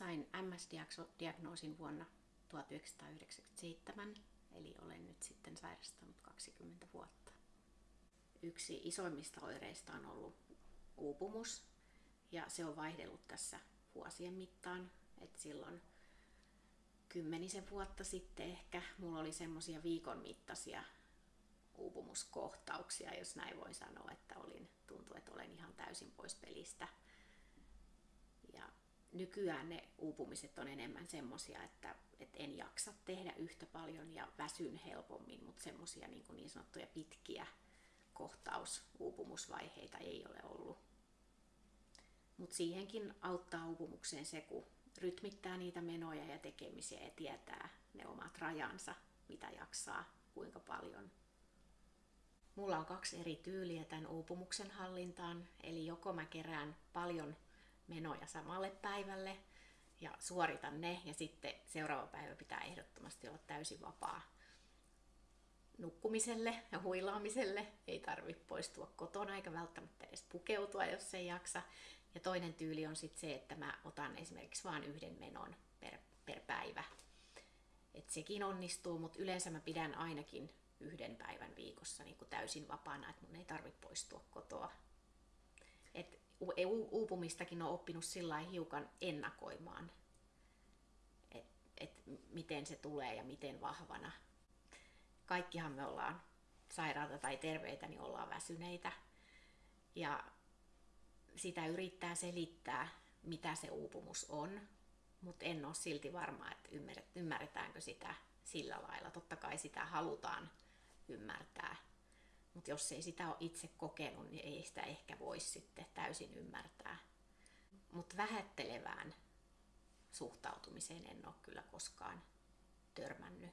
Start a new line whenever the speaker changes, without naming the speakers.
Sain MS-diagnoosin vuonna 1997, eli olen nyt sitten sairastanut 20 vuotta. Yksi isoimmista oireista on ollut uupumus, ja se on vaihdellut tässä vuosien mittaan. Et silloin kymmenisen vuotta sitten ehkä mulla oli semmoisia viikon mittaisia uupumuskohtauksia, jos näin voi sanoa, että olin, tuntui, että olen ihan täysin pois pelistä. Nykyään ne uupumiset on enemmän semmoisia, että, että en jaksa tehdä yhtä paljon ja väsyn helpommin, mutta semmoisia niin, niin sanottuja pitkiä kohtausuupumusvaiheita ei ole ollut. Mutta siihenkin auttaa uupumukseen se, kun rytmittää niitä menoja ja tekemisiä ja tietää ne omat rajansa, mitä jaksaa, kuinka paljon. Mulla on kaksi eri tyyliä tämän uupumuksen hallintaan, eli joko mä kerään paljon menoja samalle päivälle ja suoritan ne ja sitten seuraava päivä pitää ehdottomasti olla täysin vapaa nukkumiselle ja huilaamiselle. Ei tarvitse poistua kotona eikä välttämättä edes pukeutua, jos ei jaksa. Ja toinen tyyli on sitten se, että mä otan esimerkiksi vain yhden menon per, per päivä. Et sekin onnistuu, mutta yleensä mä pidän ainakin yhden päivän viikossa niin täysin vapaana, että mun ei tarvitse poistua kotoa. Et uupumistakin on oppinut sillä hiukan ennakoimaan, että et miten se tulee ja miten vahvana. Kaikkihan me ollaan sairaata tai terveitä, niin ollaan väsyneitä. Ja sitä yrittää selittää, mitä se uupumus on, mutta en ole silti varma, että ymmärretäänkö sitä sillä lailla. Totta kai sitä halutaan ymmärtää, mutta jos ei sitä ole itse kokenut, niin ei sitä ehkä voi sitten täysin ymmärtää. Mutta vähättelevään suhtautumiseen en ole kyllä koskaan törmännyt.